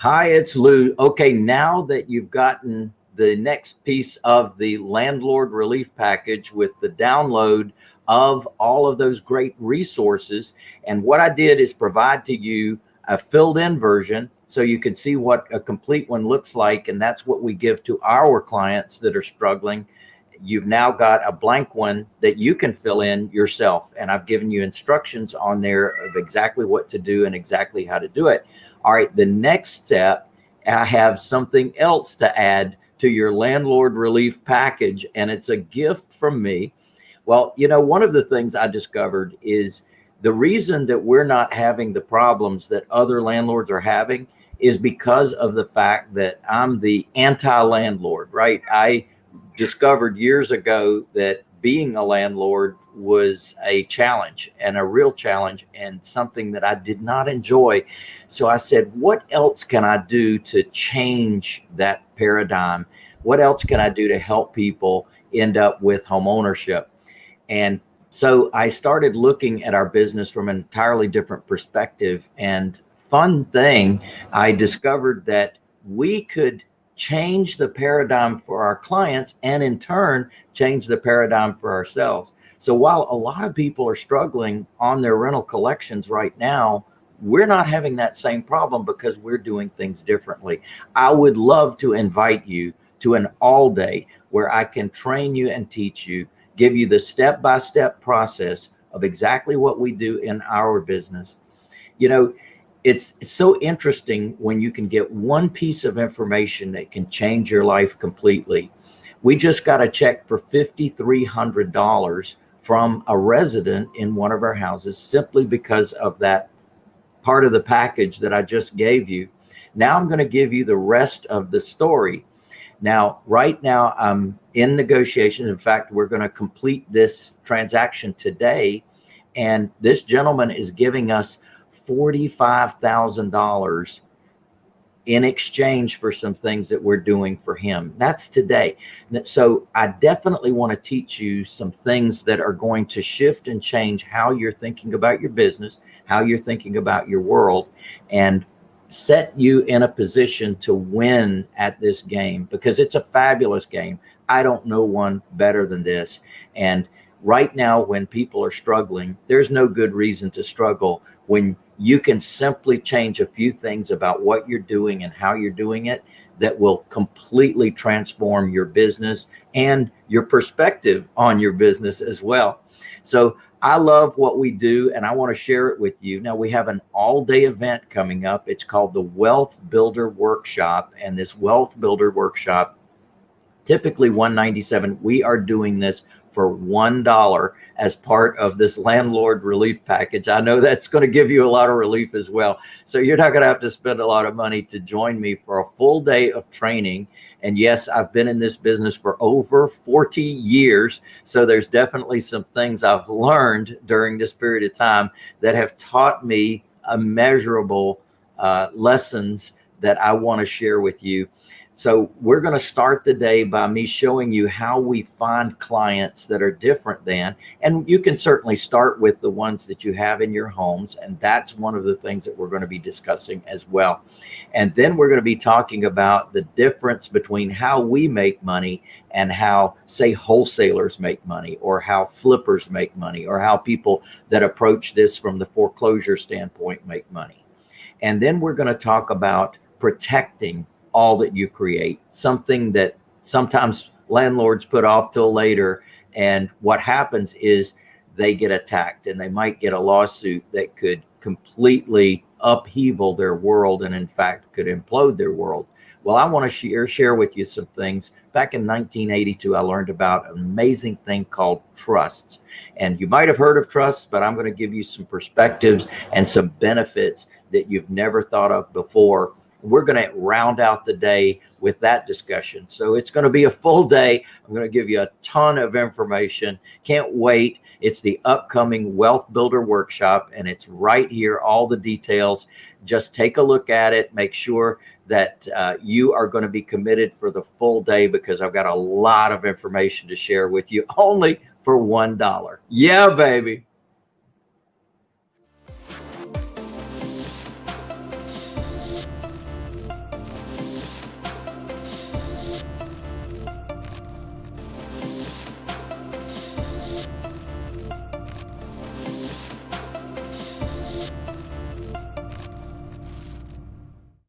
Hi, it's Lou. Okay, now that you've gotten the next piece of the landlord relief package with the download of all of those great resources. And what I did is provide to you a filled in version so you can see what a complete one looks like. And that's what we give to our clients that are struggling. You've now got a blank one that you can fill in yourself. And I've given you instructions on there of exactly what to do and exactly how to do it. All right, the next step, I have something else to add to your landlord relief package, and it's a gift from me. Well, you know, one of the things I discovered is the reason that we're not having the problems that other landlords are having is because of the fact that I'm the anti-landlord, right? I discovered years ago that being a landlord was a challenge and a real challenge and something that I did not enjoy. So I said, what else can I do to change that paradigm? What else can I do to help people end up with home ownership? And so I started looking at our business from an entirely different perspective and fun thing, I discovered that we could change the paradigm for our clients and in turn change the paradigm for ourselves. So while a lot of people are struggling on their rental collections right now, we're not having that same problem because we're doing things differently. I would love to invite you to an all day where I can train you and teach you, give you the step-by-step -step process of exactly what we do in our business. You know, it's, it's so interesting when you can get one piece of information that can change your life completely. We just got a check for $5,300 from a resident in one of our houses simply because of that part of the package that I just gave you. Now I'm going to give you the rest of the story. Now, right now I'm in negotiations. In fact, we're going to complete this transaction today. And this gentleman is giving us $45,000 in exchange for some things that we're doing for him. That's today. So I definitely want to teach you some things that are going to shift and change how you're thinking about your business, how you're thinking about your world, and set you in a position to win at this game because it's a fabulous game. I don't know one better than this. And right now, when people are struggling, there's no good reason to struggle when you can simply change a few things about what you're doing and how you're doing it that will completely transform your business and your perspective on your business as well. So I love what we do and I want to share it with you. Now we have an all day event coming up. It's called the Wealth Builder Workshop and this Wealth Builder Workshop, typically 197. We are doing this for $1 as part of this landlord relief package. I know that's going to give you a lot of relief as well. So you're not going to have to spend a lot of money to join me for a full day of training. And yes, I've been in this business for over 40 years. So there's definitely some things I've learned during this period of time that have taught me immeasurable uh, lessons that I want to share with you. So we're going to start the day by me showing you how we find clients that are different than, and you can certainly start with the ones that you have in your homes. And that's one of the things that we're going to be discussing as well. And then we're going to be talking about the difference between how we make money and how say wholesalers make money or how flippers make money or how people that approach this from the foreclosure standpoint make money. And then we're going to talk about protecting all that you create, something that sometimes landlords put off till later. And what happens is they get attacked and they might get a lawsuit that could completely upheaval their world and in fact could implode their world. Well, I want to share, share with you some things. Back in 1982, I learned about an amazing thing called trusts. And you might have heard of trusts, but I'm going to give you some perspectives and some benefits that you've never thought of before we're going to round out the day with that discussion. So it's going to be a full day. I'm going to give you a ton of information. Can't wait. It's the upcoming Wealth Builder Workshop, and it's right here, all the details. Just take a look at it. Make sure that uh, you are going to be committed for the full day because I've got a lot of information to share with you only for $1. Yeah, baby.